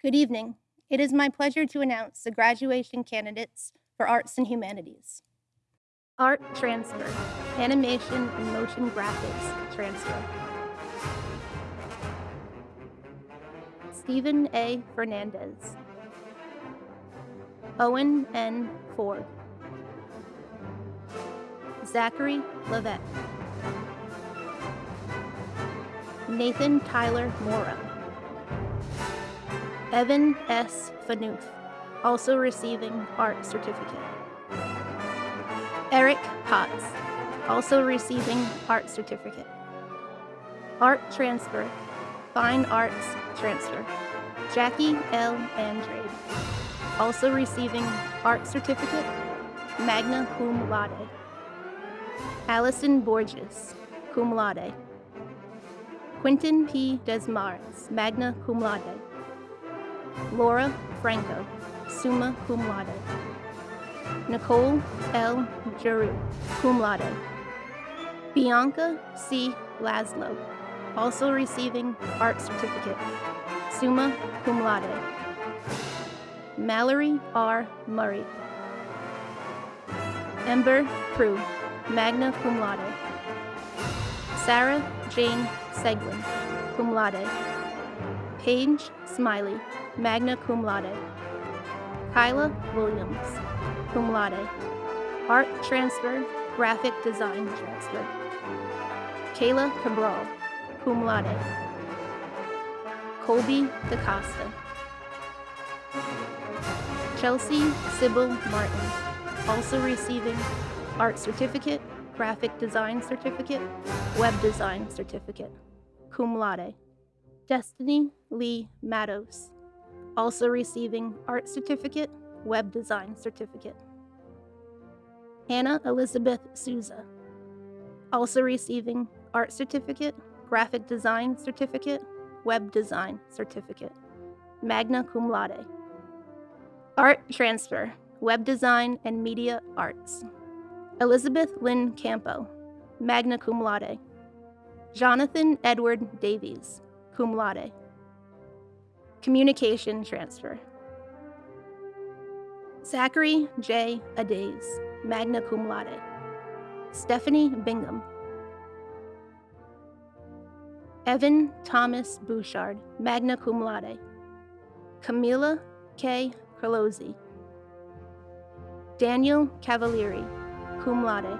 Good evening. It is my pleasure to announce the graduation candidates for Arts and Humanities. Art Transfer, Animation and Motion Graphics Transfer. Stephen A. Fernandez. Owen N. Ford. Zachary Levette. Nathan Tyler Mora. Evan S. Fanuth, also receiving art certificate. Eric Potts, also receiving art certificate. Art transfer, fine arts transfer. Jackie L. Andrade, also receiving art certificate, magna cum laude. Allison Borges, cum laude. Quentin P. Desmarais, magna cum laude. Laura Franco, summa cum laude. Nicole L. Giroux, cum laude. Bianca C. Laszlo, also receiving art certificate, summa cum laude. Mallory R. Murray. Ember Prue, magna cum laude. Sarah Jane Seguin, cum laude. Paige Smiley, magna cum laude. Kyla Williams, cum laude. Art transfer, graphic design transfer. Kayla Cabral, cum laude. Colby DaCosta. Chelsea Sybil Martin, also receiving art certificate, graphic design certificate, web design certificate, cum laude. Destiny Lee Matos, also receiving art certificate, web design certificate. Hannah Elizabeth Souza, also receiving art certificate, graphic design certificate, web design certificate, magna cum laude. Art transfer, web design and media arts. Elizabeth Lynn Campo, magna cum laude. Jonathan Edward Davies, cum laude. Communication transfer. Zachary J. Adays, magna cum laude. Stephanie Bingham. Evan Thomas Bouchard, magna cum laude. Camila K. Carlozzi. Daniel Cavalieri, cum laude.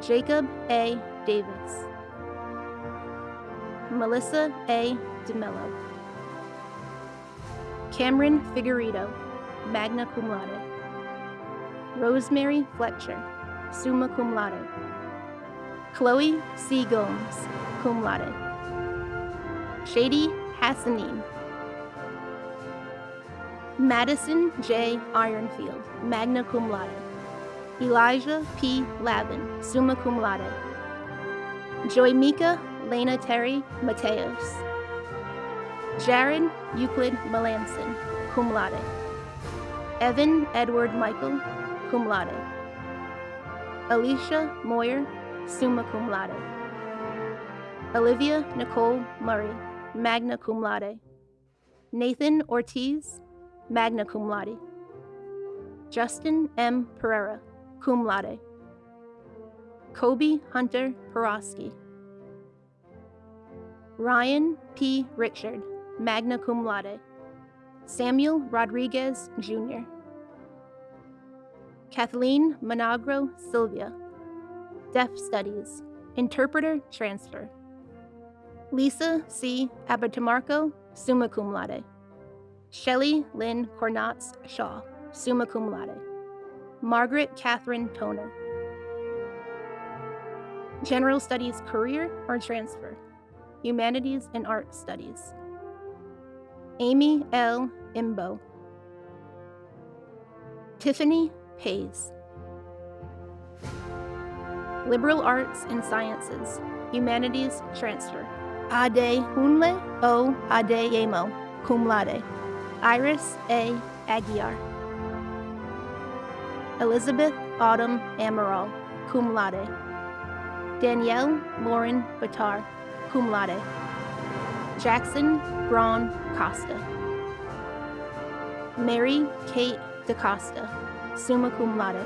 Jacob A. Davis. Melissa A. DeMello. Cameron Figueredo, magna cum laude. Rosemary Fletcher, summa cum laude. Chloe C. Gomes, cum laude. Shady Hassanin. Madison J. Ironfield, magna cum laude. Elijah P. Lavin, summa cum laude. Joymika Lena Terry Mateos. Jared Euclid Melanson, cum laude. Evan Edward Michael, cum laude. Alicia Moyer, summa cum laude. Olivia Nicole Murray, magna cum laude. Nathan Ortiz, magna cum laude. Justin M. Pereira, cum laude. Kobe Hunter Porosky. Ryan P. Richard, magna cum laude. Samuel Rodriguez, Jr. Kathleen Monagro Sylvia, Deaf Studies, Interpreter Transfer. Lisa C. Abatamarco, summa cum laude. Shelley Lynn Cornatz Shaw, summa cum laude. Margaret Catherine Toner. General Studies Career or Transfer. Humanities and Art Studies. Amy L. Imbo. Tiffany Pays. Liberal Arts and Sciences, Humanities Transfer. Ade Hunle O Adeyemo, cum laude. Iris A. Aguiar. Elizabeth Autumn Amaral, cum laude. Danielle Lauren Batar, cum laude. Jackson Braun Costa. Mary Kate DaCosta, summa cum laude.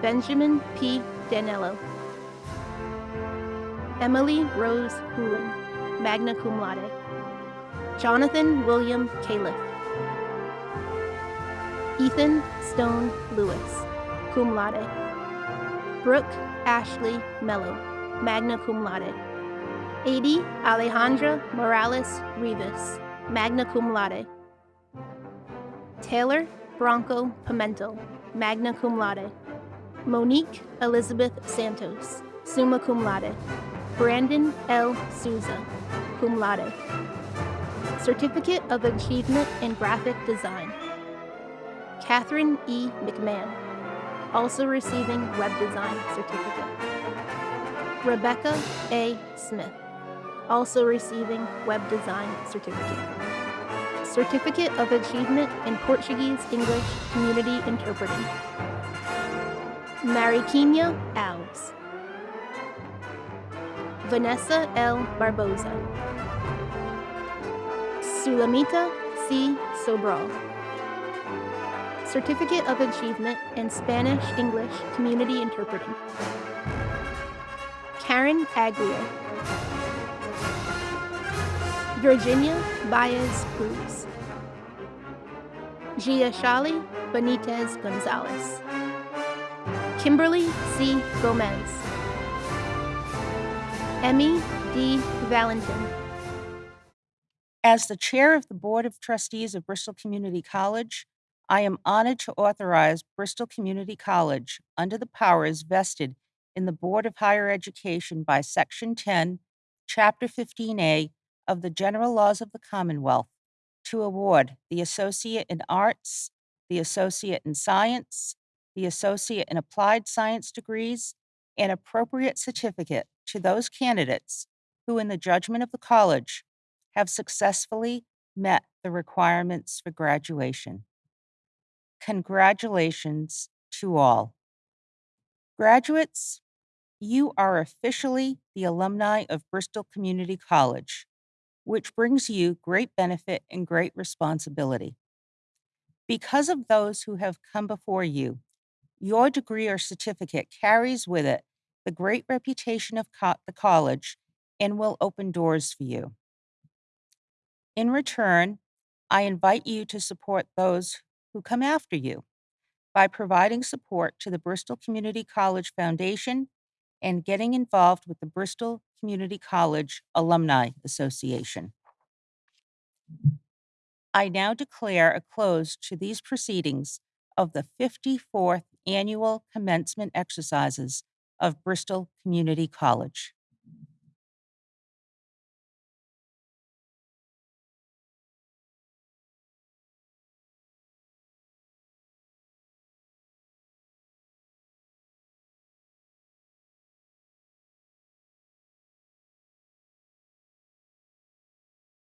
Benjamin P. Danello. Emily Rose Hoolan, magna cum laude. Jonathan William Califf. Ethan Stone Lewis, cum laude. Brooke Ashley Mello, magna cum laude. Adi Alejandra Morales Rivas, magna cum laude. Taylor Bronco Pimento, magna cum laude. Monique Elizabeth Santos, summa cum laude. Brandon L. Souza, cum laude. Certificate of Achievement in Graphic Design. Catherine E. McMahon, also receiving Web Design Certificate. Rebecca A. Smith, also receiving Web Design Certificate. Certificate of Achievement in Portuguese English Community Interpreting. Mariquinha Alves. Vanessa L. Barbosa. Sulamita C. Sobral. Certificate of Achievement in Spanish English Community Interpreting. Karen Aglia. Virginia Baez Cruz. Gia Shali Benitez Gonzalez. Kimberly C. Gomez. Emmy D. Valentin. As the Chair of the Board of Trustees of Bristol Community College, I am honored to authorize Bristol Community College, under the powers vested in the Board of Higher Education by Section 10, Chapter 15A of the General Laws of the Commonwealth, to award the Associate in Arts, the Associate in Science, the Associate in Applied Science degrees, and appropriate certificate to those candidates who, in the judgment of the college, have successfully met the requirements for graduation. Congratulations to all. Graduates, you are officially the alumni of Bristol Community College, which brings you great benefit and great responsibility. Because of those who have come before you, your degree or certificate carries with it the great reputation of co- the college and will open doors for you. In return, I invite you to support those who come after you by providing support to the Bristol Community College Foundation and getting involved with the Bristol Community College Alumni Association. I now declare a close to these proceedings of the 54th Annual Commencement Exercises of Bristol Community College.